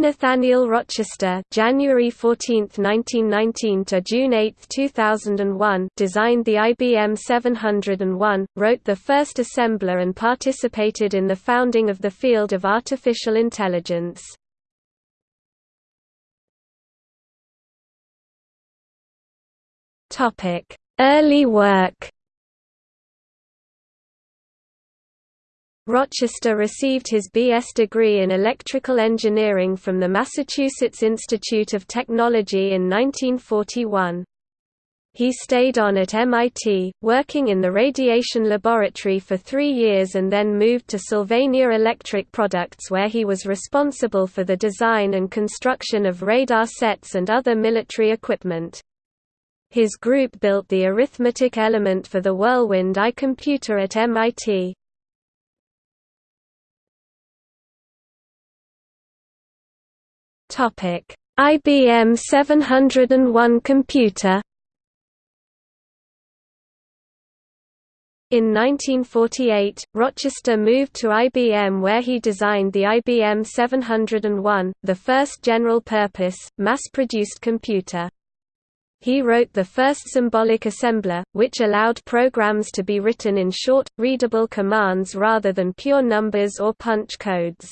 Nathaniel Rochester January 14, 1919 to June 8, 2001 designed the IBM 701, wrote the first assembler and participated in the founding of the field of artificial intelligence. Early work Rochester received his B.S. degree in electrical engineering from the Massachusetts Institute of Technology in 1941. He stayed on at MIT, working in the radiation laboratory for three years and then moved to Sylvania Electric Products where he was responsible for the design and construction of radar sets and other military equipment. His group built the arithmetic element for the Whirlwind I computer at MIT. Topic: IBM 701 computer. In 1948, Rochester moved to IBM where he designed the IBM 701, the first general-purpose, mass-produced computer. He wrote the first symbolic assembler, which allowed programs to be written in short, readable commands rather than pure numbers or punch codes.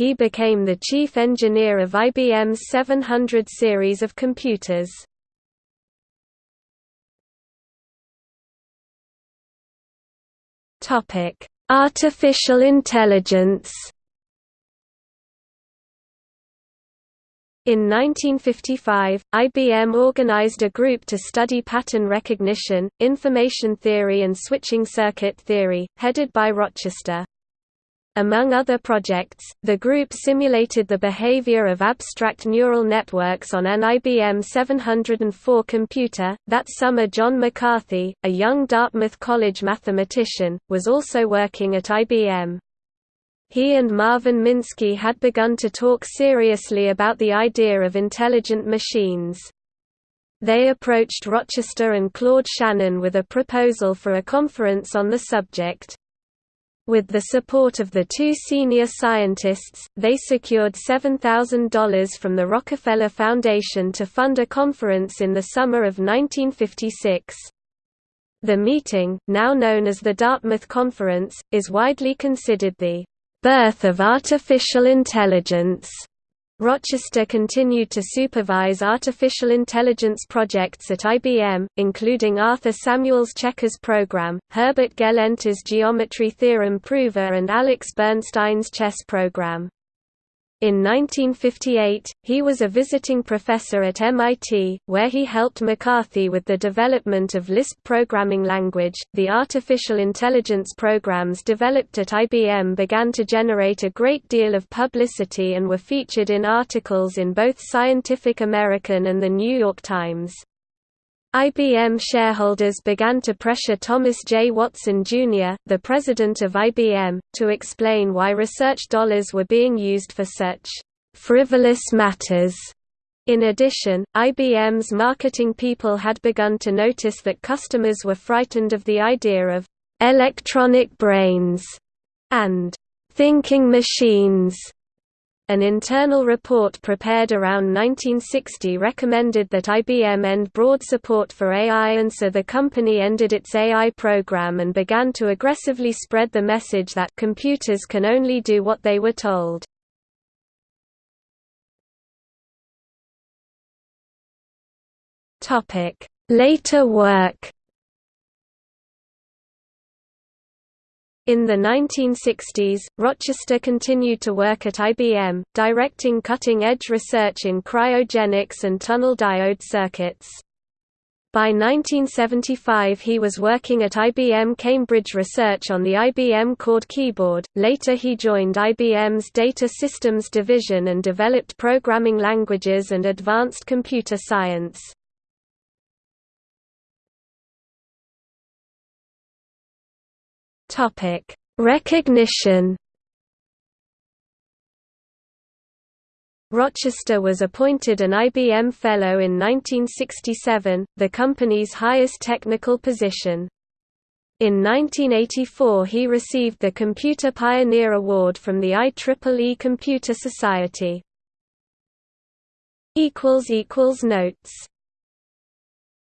He became the chief engineer of IBM's 700 series of computers. Artificial intelligence. In 1955, IBM organized a group to study pattern recognition, information theory and switching circuit theory, headed by Rochester. Among other projects, the group simulated the behavior of abstract neural networks on an IBM 704 computer. That summer, John McCarthy, a young Dartmouth College mathematician, was also working at IBM. He and Marvin Minsky had begun to talk seriously about the idea of intelligent machines. They approached Rochester and Claude Shannon with a proposal for a conference on the subject. With the support of the two senior scientists, they secured $7,000 from the Rockefeller Foundation to fund a conference in the summer of 1956. The meeting, now known as the Dartmouth Conference, is widely considered the birth of artificial intelligence. Rochester continued to supervise artificial intelligence projects at IBM, including Arthur Samuels' Checkers program, Herbert Gelernter's Geometry Theorem Prover and Alex Bernstein's chess program. In 1958, he was a visiting professor at MIT, where he helped McCarthy with the development of Lisp programming language. The artificial intelligence programs developed at IBM began to generate a great deal of publicity and were featured in articles in both Scientific American and The New York Times. IBM shareholders began to pressure Thomas J. Watson, Jr., the president of IBM, to explain why research dollars were being used for such frivolous matters. In addition, IBM's marketing people had begun to notice that customers were frightened of the idea of electronic brains and thinking machines an internal report prepared around 1960 recommended that IBM end broad support for AI and so the company ended its AI program and began to aggressively spread the message that computers can only do what they were told. Later work In the 1960s, Rochester continued to work at IBM, directing cutting-edge research in cryogenics and tunnel diode circuits. By 1975 he was working at IBM Cambridge Research on the IBM Chord keyboard, later he joined IBM's Data Systems Division and developed programming languages and advanced computer science. Topic: Recognition. Rochester was appointed an IBM Fellow in 1967, the company's highest technical position. In 1984 he received the Computer Pioneer Award from the IEEE Computer Society. Notes